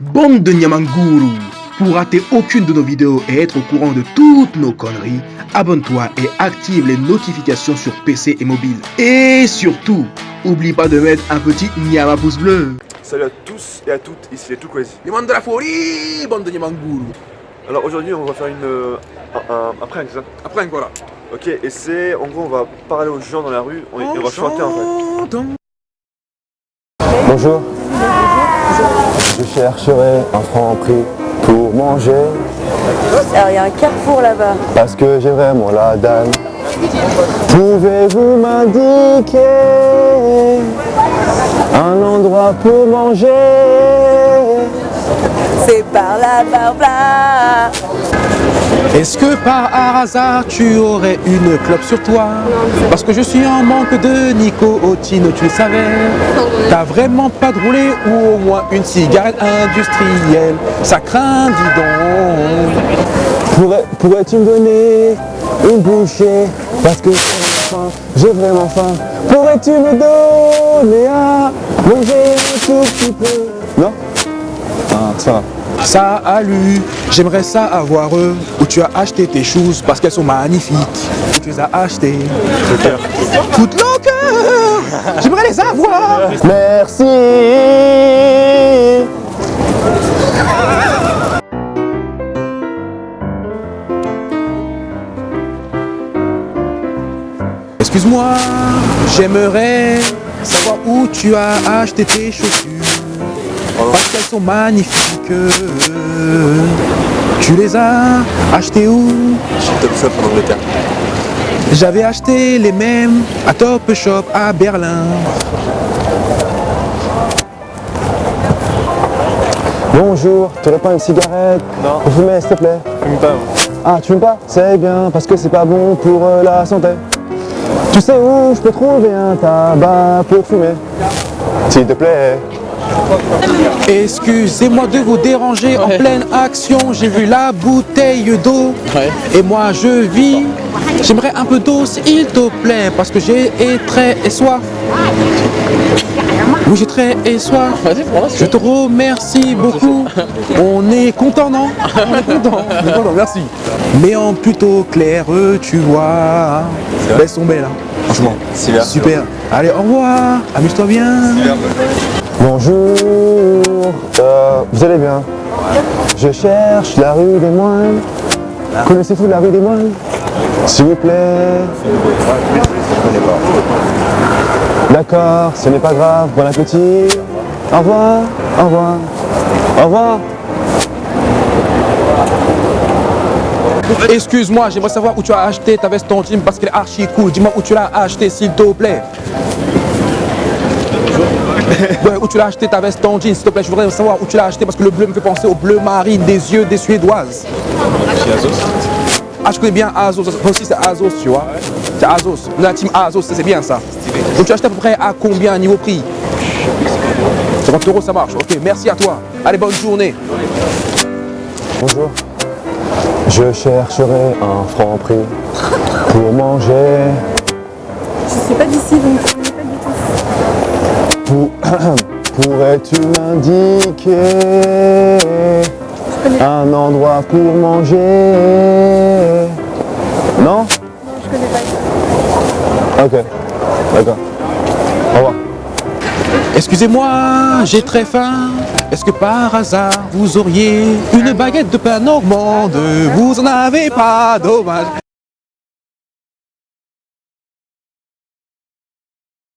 Bande de Nyamanguru Pour rater aucune de nos vidéos et être au courant de toutes nos conneries, abonne-toi et active les notifications sur PC et mobile. Et surtout, oublie pas de mettre un petit Nyama pouce bleu. Salut à tous et à toutes, ici les Tout Crazy. Les de la folie, bande de Nyamanguru Alors aujourd'hui on va faire une, euh, un, un, un prank, ça Après, voilà. Ok, et c'est, en gros on va parler aux gens dans la rue, on, et on va chanter en fait. Bonjour. Je chercherai un franc prix pour manger Alors il y a un carrefour là-bas. parce que j'ai vraiment la dalle. Pouvez-vous m'indiquer un endroit pour manger? C'est par là, par là. Est-ce que par hasard tu aurais une clope sur toi? Parce que je suis en manque de nicotine, tu le savais. T'as vraiment pas de rouler ou au moins une cigarette industrielle? Ça craint, dis donc. Pourrais- Pourrais-tu me donner une bouchée? Parce que j'ai faim, j'ai vraiment faim. Pourrais-tu me donner à manger un tout petit peu? Non? Ah, ça va. Salut, j'aimerais ça avoir eux où tu as acheté tes choses parce qu'elles sont magnifiques. Où tu les as achetées. Footlocker J'aimerais les avoir Merci Excuse-moi, j'aimerais savoir où tu as acheté tes chaussures. Parce qu'elles sont magnifiques. Tu les as achetées où? Chez Top Shop en Angleterre. J'avais acheté les mêmes à Top Shop à Berlin. Bonjour, tu pas une cigarette? Non. Pour fumer, s'il te plaît Fume pas. Ah, tu fumes pas? C'est bien, parce que c'est pas bon pour euh, la santé. Tu sais où je peux trouver un tabac pour fumer? S'il te plaît. Excusez-moi de vous déranger en pleine action. J'ai vu la bouteille d'eau et moi je vis. J'aimerais un peu d'eau s'il te plaît parce que j'ai très soif. Oui, j'ai très soif. Je te remercie beaucoup. On est content, non? On est content. On est content, merci. Mais en plutôt clair, tu vois. Elles sont belles, hein. franchement. Super. Allez, au revoir. Amuse-toi bien. Bonjour, euh, vous allez bien? Je cherche la rue des moines. Connaissez-vous la rue des moines? S'il vous plaît. D'accord, ce n'est pas grave, bon appétit. Au revoir, au revoir, au revoir. Excuse-moi, j'aimerais savoir où tu as acheté ta veste en jean parce qu'elle est archi cool. Dis-moi où tu l'as acheté, s'il te plaît. Ouais, où tu l'as acheté ta veste en jean, s'il te plaît. Je voudrais savoir où tu l'as acheté parce que le bleu me fait penser au bleu marine des yeux des Suédoises. Ah, je connais bien Azos. Moi aussi, c'est Azos, tu vois. C'est Azos. On est la team Azos, c'est bien ça. Donc, tu as acheté à peu près à combien niveau prix? 50 euros, ça marche. Ok, merci à toi. Allez, bonne journée. Bonjour. Je chercherai un franc prix pour manger. Je sais pas d'ici donc Pourrais-tu m'indiquer un endroit pour manger? Non? Je connais pas. Ok, d'accord. Au revoir. Excusez-moi, j'ai très faim. Est-ce que par hasard vous auriez une baguette de pain normande? Vous en avez pas, dommage.